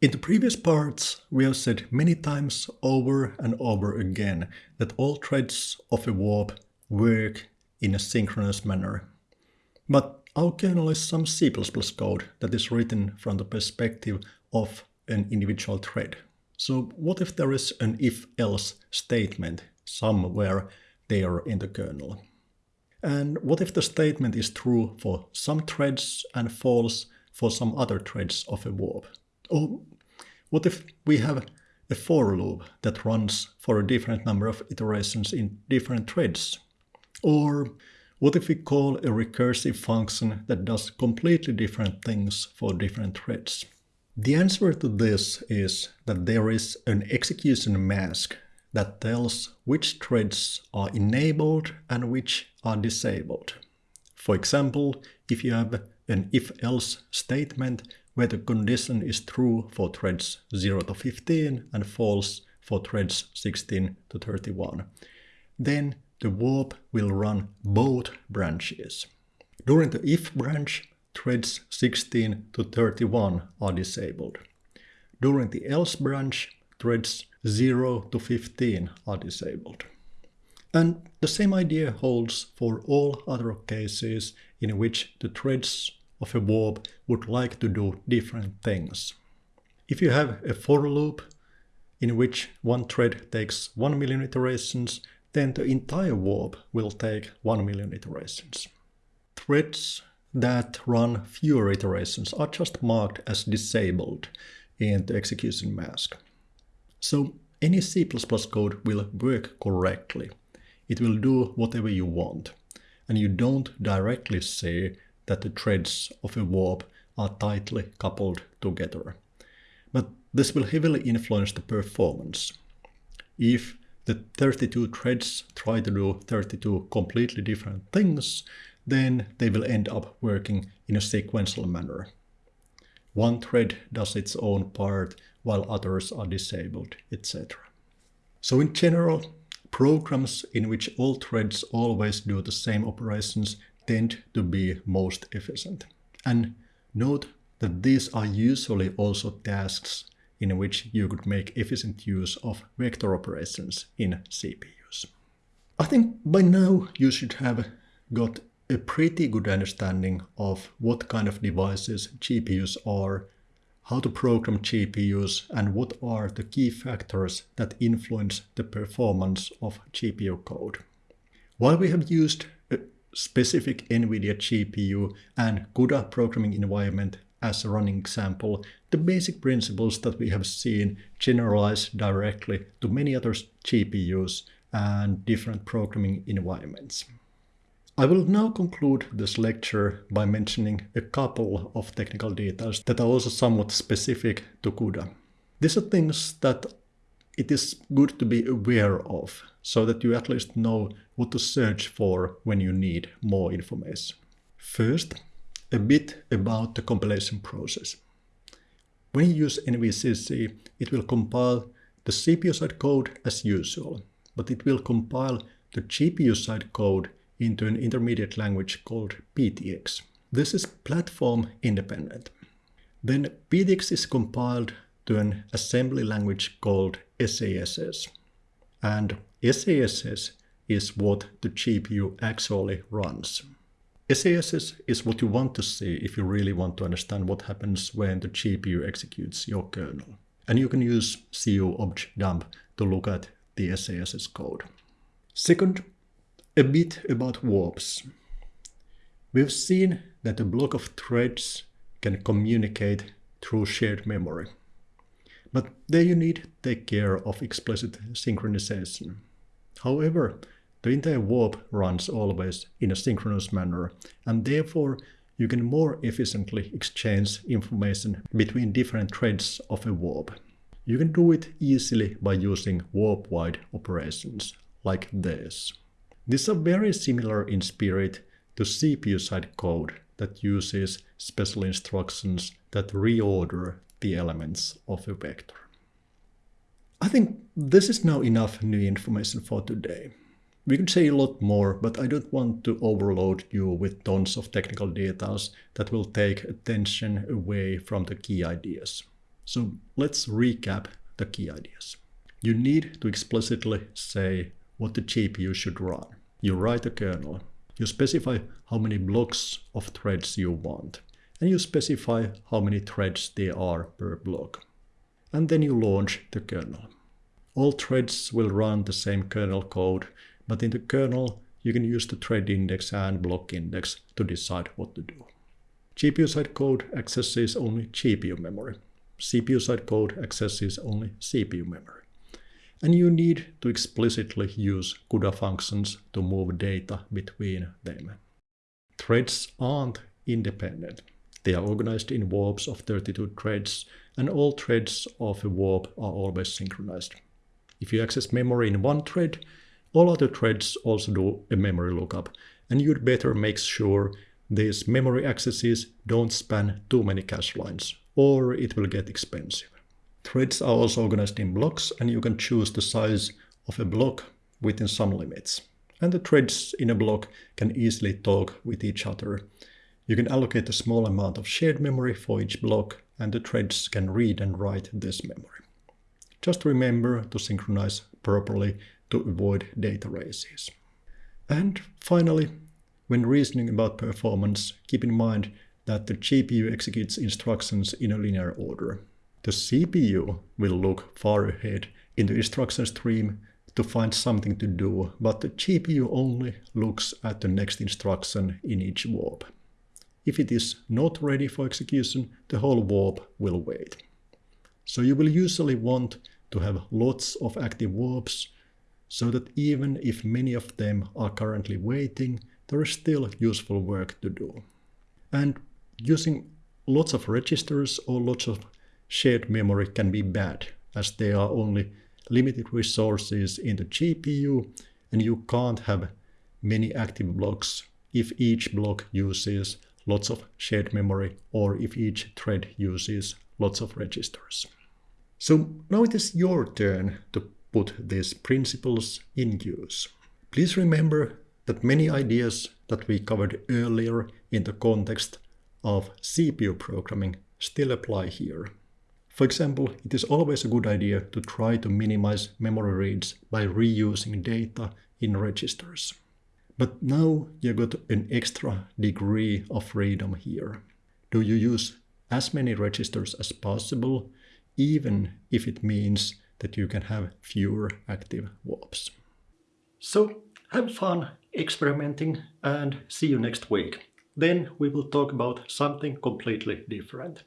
In the previous parts, we have said many times over and over again that all threads of a warp work in a synchronous manner. But our kernel is some C++ code that is written from the perspective of an individual thread. So what if there is an if-else statement somewhere there in the kernel? And what if the statement is true for some threads and false for some other threads of a warp? Or what if we have a for loop that runs for a different number of iterations in different threads? Or what if we call a recursive function that does completely different things for different threads? The answer to this is that there is an execution mask that tells which threads are enabled and which are disabled. For example, if you have an if-else statement where the condition is true for threads 0 to 15 and false for threads 16 to 31, then the warp will run both branches. During the if branch, threads 16 to 31 are disabled. During the else branch, threads 0 to 15 are disabled. And the same idea holds for all other cases in which the threads of a warp would like to do different things. If you have a for loop in which one thread takes 1 million iterations, then the entire warp will take 1 million iterations. Threads that run fewer iterations are just marked as disabled in the execution mask. So any C++ code will work correctly. It will do whatever you want. And you don't directly say that the threads of a warp are tightly coupled together. But this will heavily influence the performance. If the 32 threads try to do 32 completely different things, then they will end up working in a sequential manner. One thread does its own part while others are disabled, etc. So in general, programs in which all threads always do the same operations tend to be most efficient. And note that these are usually also tasks in which you could make efficient use of vector operations in CPUs. I think by now you should have got a pretty good understanding of what kind of devices GPUs are, how to program GPUs, and what are the key factors that influence the performance of GPU code. While we have used specific NVIDIA GPU and CUDA programming environment as a running example, the basic principles that we have seen generalize directly to many other GPUs and different programming environments. I will now conclude this lecture by mentioning a couple of technical details that are also somewhat specific to CUDA. These are things that it is good to be aware of, so that you at least know what to search for when you need more information. First, a bit about the compilation process. When you use NVCC, it will compile the CPU side code as usual, but it will compile the GPU side code into an intermediate language called PTX. This is platform independent. Then PTX is compiled to an assembly language called SASS. And SASS is what the GPU actually runs. SASS is what you want to see if you really want to understand what happens when the GPU executes your kernel. And you can use cuobjdump to look at the SASS code. Second, a bit about warps. We've seen that a block of threads can communicate through shared memory. But there you need to take care of explicit synchronization. However, the entire warp runs always in a synchronous manner, and therefore you can more efficiently exchange information between different threads of a warp. You can do it easily by using warp-wide operations, like this. These are very similar in spirit to CPU-side code that uses special instructions that reorder the elements of a vector. I think this is now enough new information for today. We could say a lot more, but I don't want to overload you with tons of technical details that will take attention away from the key ideas. So let's recap the key ideas. You need to explicitly say what the GPU should run. You write a kernel. You specify how many blocks of threads you want. And you specify how many threads there are per block. And then you launch the kernel. All threads will run the same kernel code, but in the kernel you can use the thread index and block index to decide what to do. GPU side code accesses only GPU memory. CPU side code accesses only CPU memory. And you need to explicitly use CUDA functions to move data between them. Threads aren't independent. They are organized in warps of 32 threads, and all threads of a warp are always synchronized. If you access memory in one thread, all other threads also do a memory lookup, and you'd better make sure these memory accesses don't span too many cache lines, or it will get expensive. Threads are also organized in blocks, and you can choose the size of a block within some limits. And the threads in a block can easily talk with each other. You can allocate a small amount of shared memory for each block, and the threads can read and write this memory. Just remember to synchronize properly to avoid data races. And finally, when reasoning about performance, keep in mind that the GPU executes instructions in a linear order. The CPU will look far ahead in the instruction stream to find something to do, but the GPU only looks at the next instruction in each warp. If it is not ready for execution, the whole warp will wait. So you will usually want to have lots of active warps so that even if many of them are currently waiting, there is still useful work to do. And using lots of registers or lots of shared memory can be bad, as there are only limited resources in the GPU, and you can't have many active blocks if each block uses lots of shared memory or if each thread uses lots of registers. So now it is your turn to put these principles in use. Please remember that many ideas that we covered earlier in the context of CPU programming still apply here. For example, it is always a good idea to try to minimize memory reads by reusing data in registers. But now you got an extra degree of freedom here. Do you use as many registers as possible, even if it means that you can have fewer active warps? So have fun experimenting and see you next week. Then we will talk about something completely different.